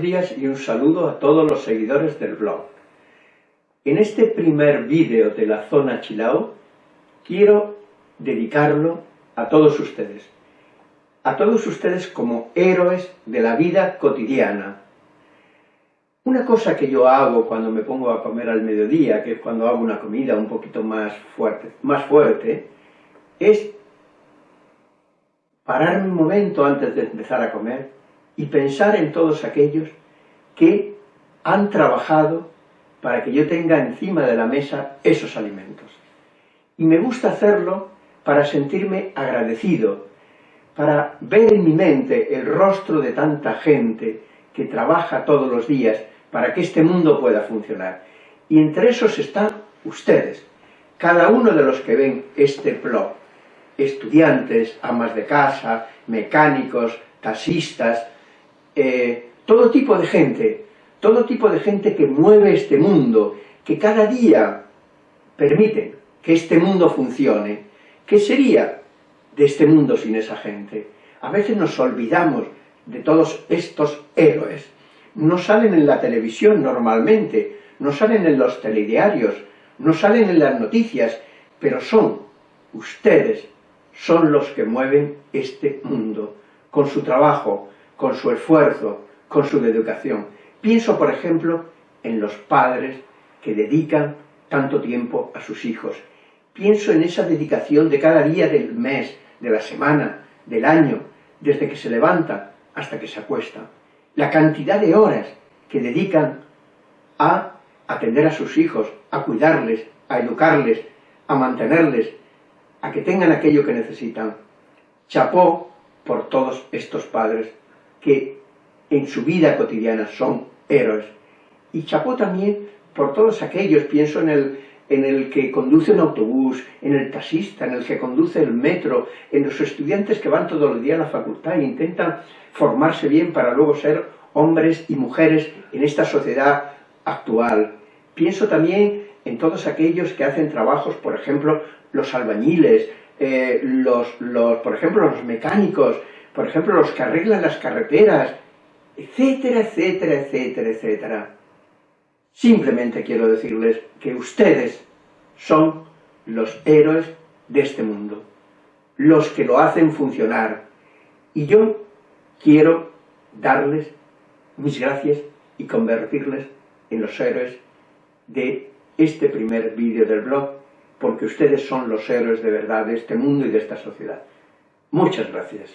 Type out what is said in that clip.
días y un saludo a todos los seguidores del blog. En este primer vídeo de la zona Chilao quiero dedicarlo a todos ustedes. A todos ustedes como héroes de la vida cotidiana. Una cosa que yo hago cuando me pongo a comer al mediodía, que es cuando hago una comida un poquito más fuerte, más fuerte es pararme un momento antes de empezar a comer y pensar en todos aquellos que han trabajado para que yo tenga encima de la mesa esos alimentos. Y me gusta hacerlo para sentirme agradecido, para ver en mi mente el rostro de tanta gente que trabaja todos los días para que este mundo pueda funcionar. Y entre esos están ustedes, cada uno de los que ven este blog, estudiantes, amas de casa, mecánicos, taxistas, eh, todo tipo de gente, todo tipo de gente que mueve este mundo, que cada día permite que este mundo funcione. ¿Qué sería de este mundo sin esa gente? A veces nos olvidamos de todos estos héroes. No salen en la televisión normalmente, no salen en los telediarios, no salen en las noticias, pero son ustedes, son los que mueven este mundo, con su trabajo, con su esfuerzo, con su dedicación. Pienso, por ejemplo, en los padres que dedican tanto tiempo a sus hijos. Pienso en esa dedicación de cada día del mes, de la semana, del año, desde que se levanta hasta que se acuesta. La cantidad de horas que dedican a atender a sus hijos, a cuidarles, a educarles, a mantenerles, a que tengan aquello que necesitan. Chapó por todos estos padres que en su vida cotidiana son héroes. Y chapó también por todos aquellos, pienso en el, en el que conduce un autobús, en el taxista, en el que conduce el metro, en los estudiantes que van todos los días a la facultad e intentan formarse bien para luego ser hombres y mujeres en esta sociedad actual. Pienso también en todos aquellos que hacen trabajos, por ejemplo, los albañiles, eh, los, los, por ejemplo, los mecánicos, por ejemplo, los que arreglan las carreteras, etcétera, etcétera, etcétera, etcétera. Simplemente quiero decirles que ustedes son los héroes de este mundo, los que lo hacen funcionar. Y yo quiero darles mis gracias y convertirles en los héroes de este primer vídeo del blog, porque ustedes son los héroes de verdad de este mundo y de esta sociedad. Muchas gracias.